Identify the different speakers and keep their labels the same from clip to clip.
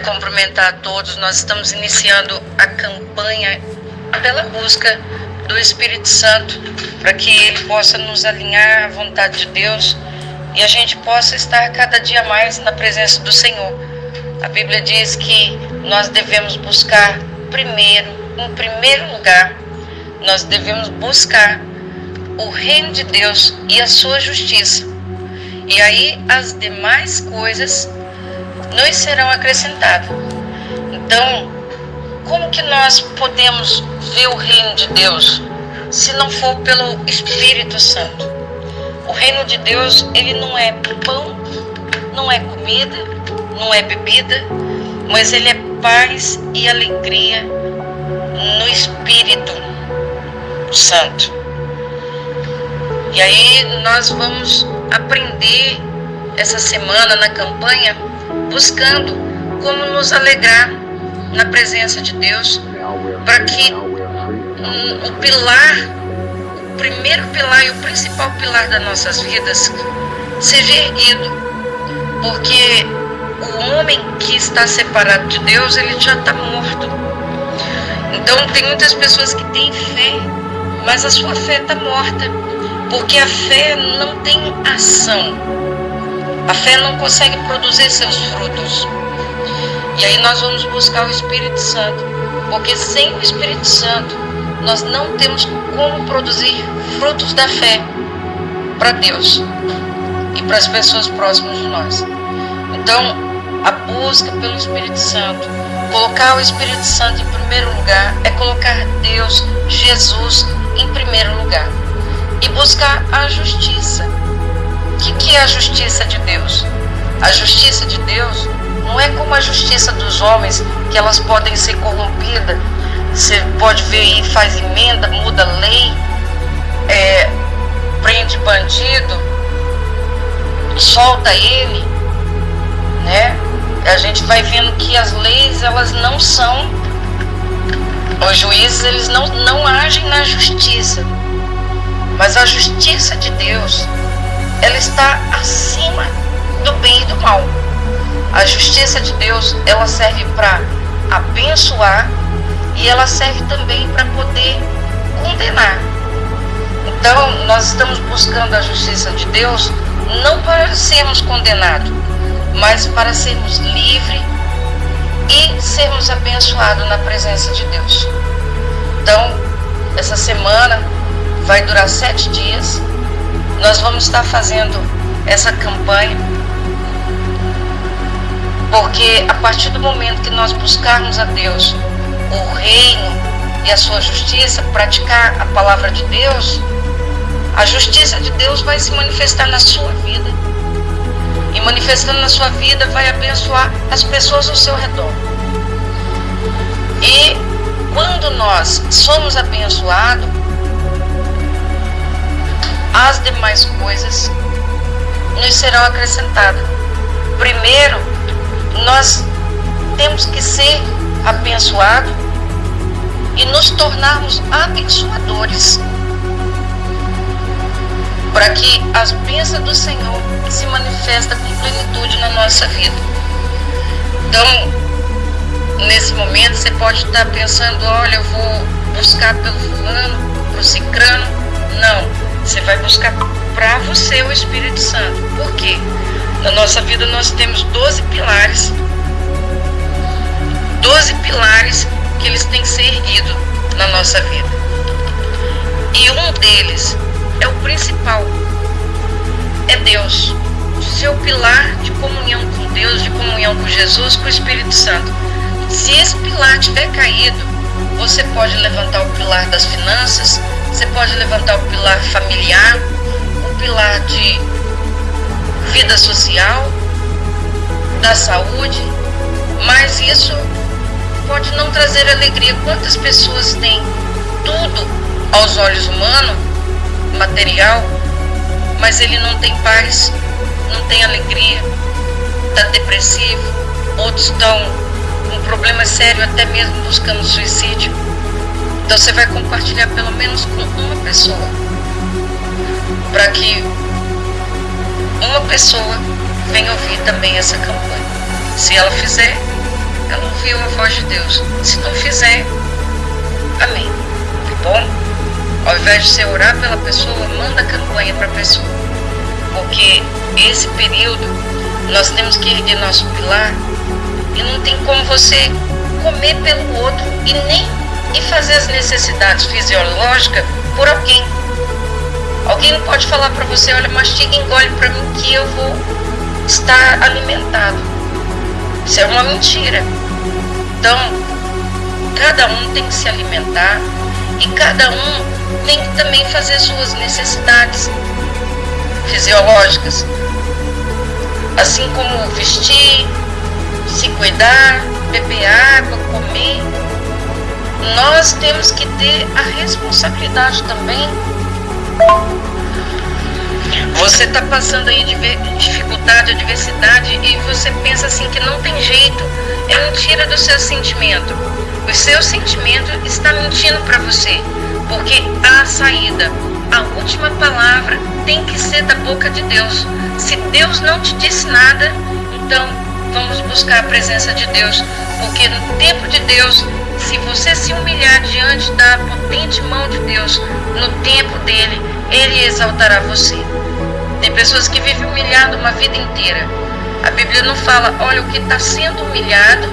Speaker 1: Quero cumprimentar a todos. Nós estamos iniciando a campanha pela busca do Espírito Santo para que ele possa nos alinhar à vontade de Deus e a gente possa estar cada dia mais na presença do Senhor. A Bíblia diz que nós devemos buscar primeiro, em primeiro lugar, nós devemos buscar o reino de Deus e a sua justiça. E aí as demais coisas nos serão acrescentadas. Então, como que nós podemos ver o reino de Deus se não for pelo Espírito Santo? O reino de Deus, ele não é pão, não é comida, não é bebida, mas ele é paz e alegria no Espírito Santo. E aí nós vamos aprender essa semana na campanha buscando como nos alegrar na presença de Deus, para que o pilar, o primeiro pilar e o principal pilar das nossas vidas seja erguido, porque o homem que está separado de Deus, ele já está morto. Então tem muitas pessoas que têm fé, mas a sua fé está morta, porque a fé não tem ação. A fé não consegue produzir seus frutos. E aí nós vamos buscar o Espírito Santo, porque sem o Espírito Santo nós não temos como produzir frutos da fé para Deus e para as pessoas próximas de nós. Então, a busca pelo Espírito Santo, colocar o Espírito Santo em primeiro lugar, é colocar Deus, Jesus, em primeiro lugar e buscar a justiça. Que, que é a justiça de Deus? A justiça de Deus não é como a justiça dos homens, que elas podem ser corrompidas. Você pode ver aí, faz emenda, muda lei, é, prende bandido, solta ele, né? A gente vai vendo que as leis, elas não são, os juízes, eles não, não agem na justiça. Mas a justiça de Deus, ela está acima do bem e do mal. A justiça de Deus, ela serve para abençoar e ela serve também para poder condenar. Então, nós estamos buscando a justiça de Deus não para sermos condenados, mas para sermos livres e sermos abençoados na presença de Deus. Então, essa semana vai durar sete dias. Nós vamos estar fazendo essa campanha porque a partir do momento que nós buscarmos a Deus, o reino e a sua justiça, praticar a palavra de Deus, a justiça de Deus vai se manifestar na sua vida. E manifestando na sua vida, vai abençoar as pessoas ao seu redor. E quando nós somos abençoados, as demais coisas nos serão acrescentadas. Primeiro, nós temos que ser abençoados e nos tornarmos abençoadores para que as bênçãos do Senhor se manifestem com plenitude na nossa vida. Então, nesse momento você pode estar pensando, olha, eu vou buscar pelo fulano, pro cicrano. Não, você vai buscar para você o Espírito Santo. Por quê? Na nossa vida nós temos 12 pilares. 12 pilares que eles têm que ser erguidos na nossa vida. E um deles é o principal. É Deus. Seu pilar de comunhão com Deus, de comunhão com Jesus, com o Espírito Santo. Se esse pilar tiver caído, você pode levantar o pilar das finanças, você pode levantar o pilar familiar, o pilar de vida social, da saúde, mas isso pode não trazer alegria. Quantas pessoas têm tudo aos olhos humanos, material, mas ele não tem paz, não tem alegria, está depressivo, outros estão com um problema sério, até mesmo buscando suicídio. Então você vai compartilhar pelo menos com uma pessoa, para que uma pessoa venha ouvir também essa campanha. Se ela fizer, ela ouviu a voz de Deus. Se não fizer, amém. Tá bom? Ao invés de você orar pela pessoa, manda campanha para a pessoa. Porque esse período nós temos que erguer nosso pilar e não tem como você comer pelo outro e nem e fazer as necessidades fisiológicas por alguém. Alguém não pode falar para você, olha, mastiga e engole para mim que eu vou estar alimentado. Isso é uma mentira. Então, cada um tem que se alimentar e cada um tem que também fazer suas necessidades fisiológicas. Assim como vestir, se cuidar, beber água, comer. Nós temos que ter a responsabilidade também. Você está passando aí de dificuldade, adversidade e você pensa assim que não tem jeito. É mentira do seu sentimento. O seu sentimento está mentindo para você, porque há saída. A última palavra tem que ser da boca de Deus. Se Deus não te disse nada, então vamos buscar a presença de Deus, porque no tempo de Deus, se você se humilhar diante da potente mão de Deus, no tempo dele, ele exaltará você. Tem pessoas que vivem humilhado uma vida inteira. A Bíblia não fala, olha, o que está sendo humilhado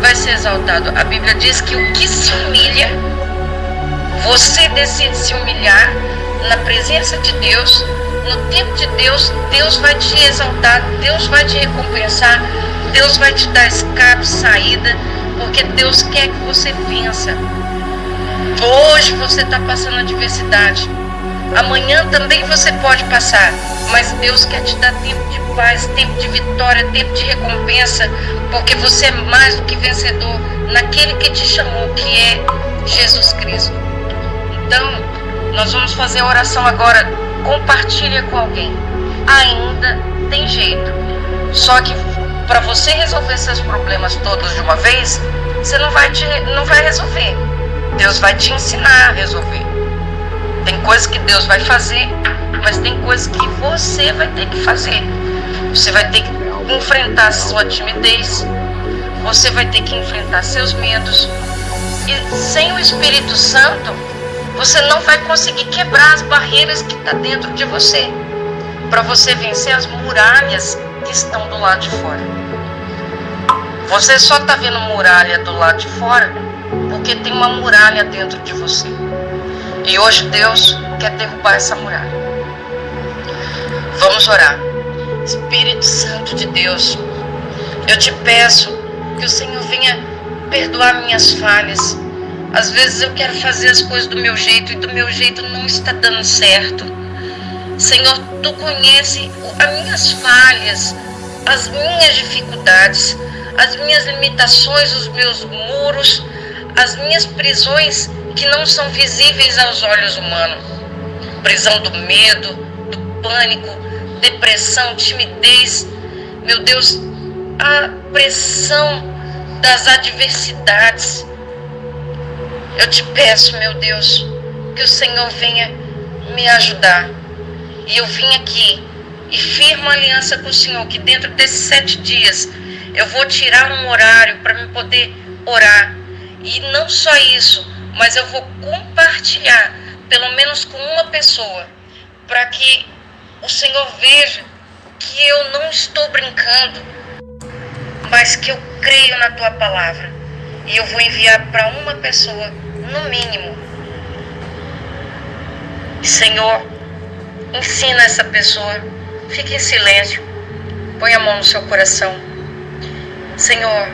Speaker 1: vai ser exaltado. A Bíblia diz que o que se humilha, você decide se humilhar na presença de Deus, no tempo de Deus, Deus vai te exaltar, Deus vai te recompensar, Deus vai te dar escape, saída, porque Deus quer que você vença. Hoje você está passando adversidade. Amanhã também você pode passar, mas Deus quer te dar tempo de paz, tempo de vitória, tempo de recompensa, porque você é mais do que vencedor naquele que te chamou, que é Jesus Cristo. Então, nós vamos fazer a oração agora. Compartilha com alguém. Ainda tem jeito. Só que para você resolver seus problemas todos de uma vez, você não vai, te, não vai resolver. Deus vai te ensinar a resolver. Tem coisas que Deus vai fazer, mas tem coisas que você vai ter que fazer. Você vai ter que enfrentar sua timidez, você vai ter que enfrentar seus medos. E sem o Espírito Santo, você não vai conseguir quebrar as barreiras que está dentro de você. Para você vencer as muralhas que estão do lado de fora. Você só está vendo muralha do lado de fora porque tem uma muralha dentro de você. E hoje Deus quer derrubar essa muralha. Vamos orar. Espírito Santo de Deus, eu te peço que o Senhor venha perdoar minhas falhas. Às vezes eu quero fazer as coisas do meu jeito e do meu jeito não está dando certo. Senhor, tu conhece as minhas falhas, as minhas dificuldades, as minhas limitações, os meus muros, as minhas prisões que não são visíveis aos olhos humanos. Prisão do medo, do pânico, depressão, timidez. Meu Deus, a pressão das adversidades. Eu te peço, meu Deus, que o Senhor venha me ajudar. E eu vim aqui e firmo aliança com o Senhor que dentro desses sete dias eu vou tirar um horário para me poder orar. E não só isso, mas eu vou compartilhar, pelo menos com uma pessoa, para que o Senhor veja que eu não estou brincando, mas que eu creio na tua palavra. E eu vou enviar para uma pessoa, no mínimo. Senhor, ensina essa pessoa, fique em silêncio, põe a mão no seu coração Senhor,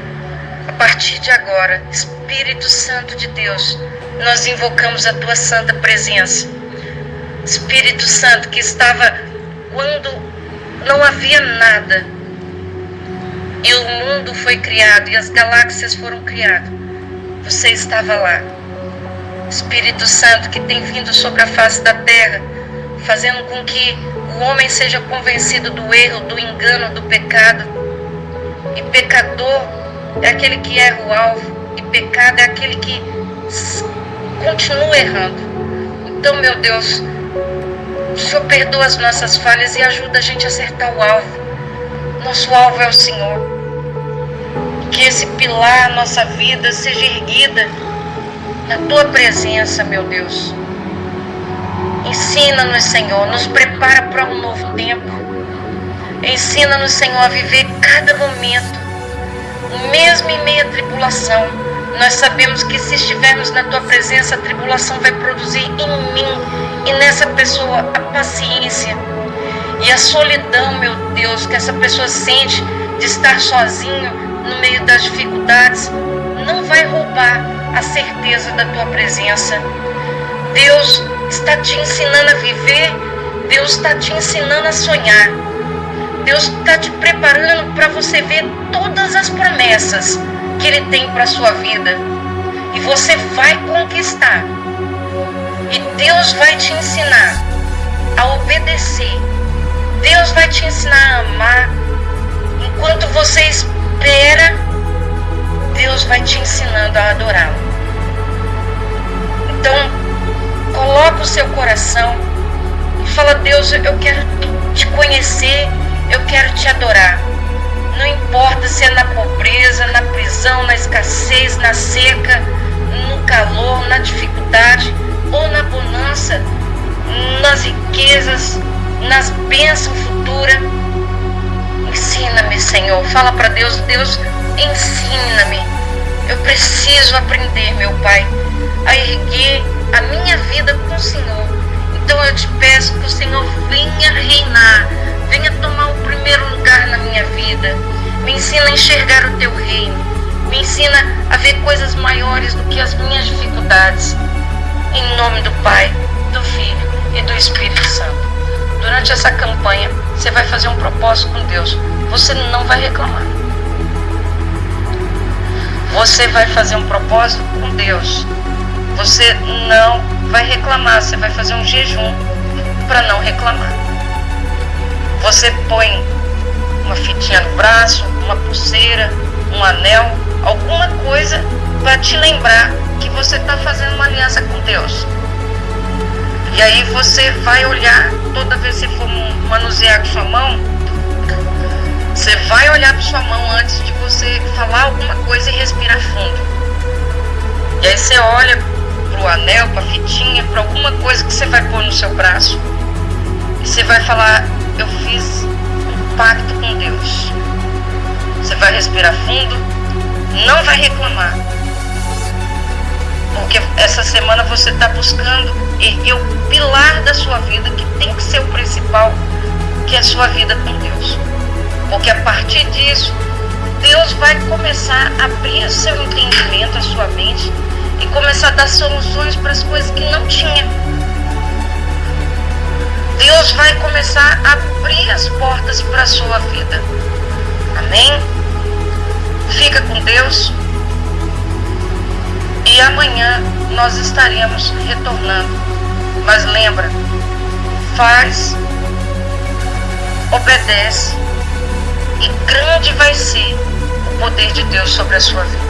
Speaker 1: a partir de agora, Espírito Santo de Deus, nós invocamos a tua santa presença. Espírito Santo que estava quando não havia nada e o mundo foi criado e as galáxias foram criadas. Você estava lá. Espírito Santo que tem vindo sobre a face da terra, fazendo com que o homem seja convencido do erro, do engano, do pecado e pecador é aquele que erra o alvo, e pecado é aquele que continua errando. Então, meu Deus, o Senhor perdoa as nossas falhas e ajuda a gente a acertar o alvo. Nosso alvo é o Senhor. que esse pilar, nossa vida, seja erguida na tua presença, meu Deus. Ensina-nos, Senhor, nos prepara para um novo tempo. Ensina-nos, Senhor, a viver cada momento, mesmo em meio à tribulação. Nós sabemos que se estivermos na tua presença, a tribulação vai produzir em mim e nessa pessoa a paciência e a solidão, meu Deus, que essa pessoa sente de estar sozinho no meio das dificuldades, não vai roubar a certeza da tua presença. Deus está te ensinando a viver, Deus está te ensinando a sonhar. Deus está te preparando para você ver todas as promessas que Ele tem para a sua vida. E você vai conquistar. E Deus vai te ensinar a obedecer. Deus vai te ensinar a amar. Enquanto você espera, Deus vai te ensinando a adorá-lo. Então, coloca o seu coração e fala: Deus, eu quero te conhecer eu quero te adorar. Não importa se é na pobreza, na prisão, na escassez, na seca, no calor, na dificuldade ou na bonança, nas riquezas, nas bênçãos futuras. Ensina-me, Senhor. Fala para Deus, Deus, ensina-me. Eu preciso aprender, meu Pai, a erguer a minha vida com o Senhor. Então eu te peço que o Senhor venha reinar Venha tomar primeiro lugar na minha vida. Me ensina a enxergar o teu reino. Me ensina a ver coisas maiores do que as minhas dificuldades. Em nome do Pai, do Filho e do Espírito Santo. Durante essa campanha, você vai fazer um propósito com Deus. Você não vai reclamar. Você vai fazer um propósito com Deus. Você não vai reclamar. Você vai fazer um jejum para não reclamar. Você põe uma fitinha no braço, uma pulseira, um anel, alguma coisa para te lembrar que você está fazendo uma aliança com Deus. E aí você vai olhar, toda vez que você for manusear com sua mão, você vai olhar para sua mão antes de você falar alguma coisa e respirar fundo. E aí você olha para o anel, para a fitinha, para alguma coisa que você vai pôr no seu braço. E você vai falar, eu fiz pacto com Deus. Você vai respirar fundo, não vai reclamar. Porque essa semana você está buscando erguer o pilar da sua vida, que tem que ser o principal, que é a sua vida com Deus. Porque a partir disso, Deus vai começar a abrir o seu entendimento, a sua mente, e começar a dar soluções para as coisas que não tinha. Deus vai começar a abrir as portas para a sua vida. Amém? Fica com Deus. E amanhã nós estaremos retornando. Mas lembra, faz, obedece e grande vai ser o poder de Deus sobre a sua vida.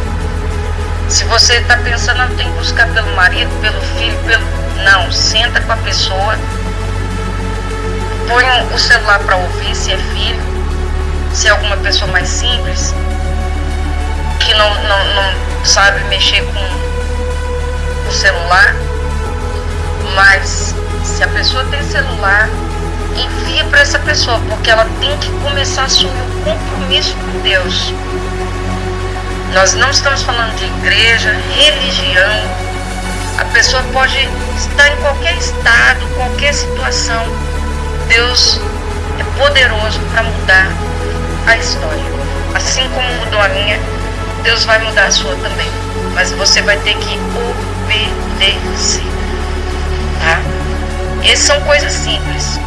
Speaker 1: Se você está pensando, ah, que buscar pelo marido, pelo filho, pelo. Não, senta com a pessoa põe o celular para ouvir se é filho, se é alguma pessoa mais simples, que não, não, não sabe mexer com o celular, mas se a pessoa tem celular, envia para essa pessoa, porque ela tem que começar a assumir um compromisso com Deus. Nós não estamos falando de igreja, religião. A pessoa pode estar em qualquer estado, qualquer situação, Deus é poderoso para mudar a história. Assim como mudou a minha, Deus vai mudar a sua também. Mas você vai ter que obedecer. Tá? Essas são coisas simples.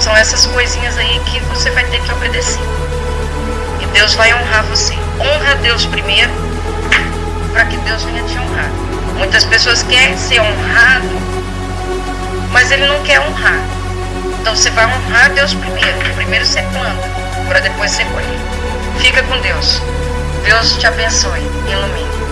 Speaker 1: São essas coisinhas aí que você vai ter que obedecer. E Deus vai honrar você. Honra Deus primeiro, para que Deus venha te honrar. Muitas pessoas querem ser honrado, mas ele não quer honrar. Então você vai honrar Deus primeiro. Primeiro você planta, para depois você colher. Fica com Deus. Deus te abençoe. Ilumine.